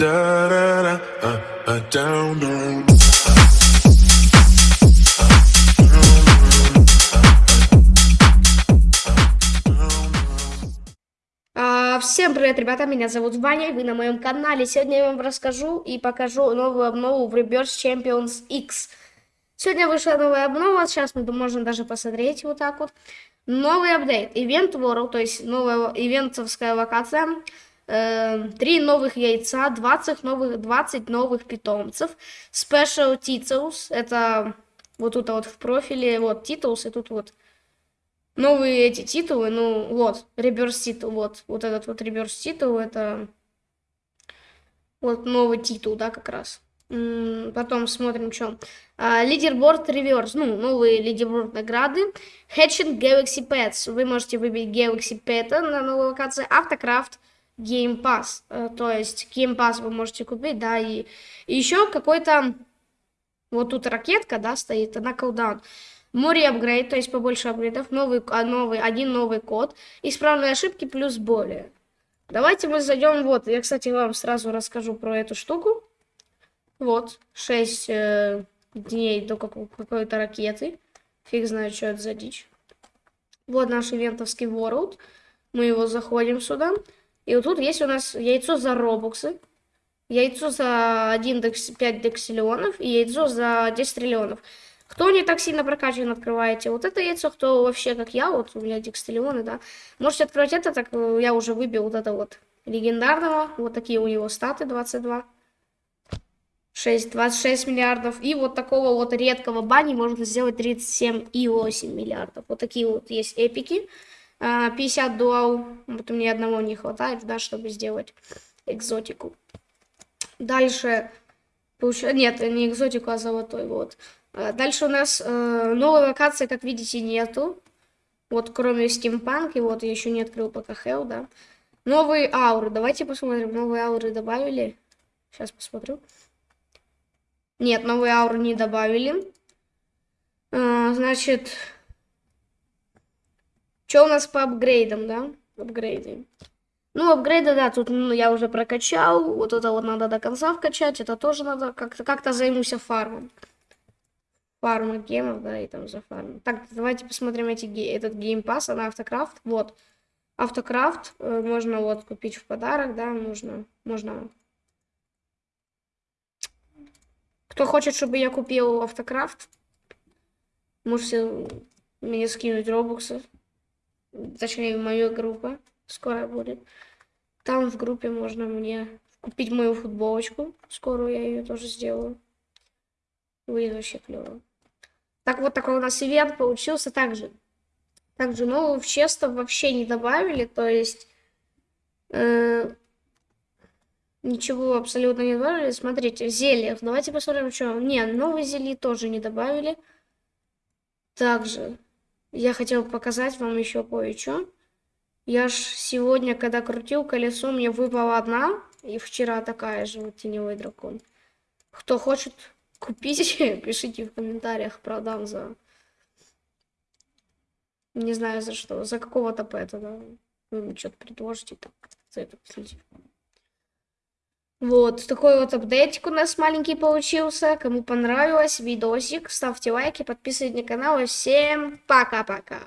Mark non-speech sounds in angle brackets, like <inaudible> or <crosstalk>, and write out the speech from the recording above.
А, Всем привет, ребята, меня зовут Ваня, вы на моем канале. Сегодня я вам расскажу и покажу новую обнову в Reverse Champions X. Сегодня вышла новая обнова, сейчас мы можем даже посмотреть вот так вот. Новый апдейт, Event World, то есть новая ивентовская локация. Э, Три новых яйца, 20 новых, 20 новых питомцев. Special Titles, это вот тут вот в профиле, вот Titles, и тут вот новые эти титулы, ну вот, реверс титул, вот, вот этот вот реверс титул, это вот новый титул, да, как раз. Потом смотрим, что. Лидерборд реверс, ну, новые лидерборд награды. Hatching Galaxy Pets, вы можете выбить Galaxy Pet на новой локации. Автокрафт Game Pass, Э, то есть Game Pass вы можете купить, да, и, и еще какой-то, вот тут ракетка, да, стоит, она колдаун. Море апгрейд, то есть побольше апгрейдов, новый, а, новый, один новый код, исправные ошибки плюс более. Давайте мы зайдем, вот, я, кстати, вам сразу расскажу про эту штуку. Вот, 6 дней до какого- какой-то ракеты. Фиг знает, что это за дичь. Вот наш ивентовский World. Мы его заходим сюда. И вот тут есть у нас яйцо за робоксы, яйцо за 1 декс, 5 дексиллионов и яйцо за 10 триллионов. Кто не так сильно прокачан, открываете вот это яйцо, кто вообще, как я, вот у меня дексиллионы, да, можете открывать это, так э, я уже выбил вот это вот легендарного, вот такие у него статы 22. 6, 26 миллиардов. И вот такого вот редкого бани можно сделать 37,8 миллиардов. Вот такие вот есть эпики. А, 50 дуал. Вот меня одного не хватает, да, чтобы сделать экзотику. Дальше. Нет, не экзотику, а золотой. Вот. А, Дальше у нас э, новой локации, как видите, нету. Вот кроме стимпанки, вот я еще не открыл пока Hell, да. Новые ауры. Давайте посмотрим. Новые ауры добавили. Сейчас посмотрю. Нет, новые ауры не добавили. А, значит, что у нас по апгрейдам, да? Апгрейды. Ну, апгрейды, да, тут ну, я уже прокачал. Вот это вот надо до конца вкачать. Это тоже надо как-то как-то займусь фармом. Фарма гемов, да, и там за фарм. Так, давайте посмотрим эти, этот геймпасс на автокрафт. Вот. Автокрафт э, можно вот купить в подарок, да, можно, можно Кто хочет, чтобы я купил автокрафт, можете мне скинуть робоксы. Точнее, моя группа скоро будет. Там в группе можно мне купить мою футболочку. Скоро я ее тоже сделаю. Будет вообще клево. Так вот такой у нас ивент получился также. Также новых честов вообще не добавили, то есть э, Ничего абсолютно не добавили. Смотрите, зелье. Давайте посмотрим, что. Не, новые зелья тоже не добавили. Также я хотел показать вам еще кое-что. Я ж сегодня, когда крутил колесо, мне выпала одна. И вчера такая же вот теневой дракон. Кто хочет <laughs> купить, <laughs> пишите в комментариях, продам за... Не знаю за что. За какого-то пэта, да. Вы что-то предложите так. За это следите. Вот, такой вот апдейтик у нас маленький получился. Кому понравилось видосик, ставьте лайки, подписывайтесь на канал. И всем пока-пока.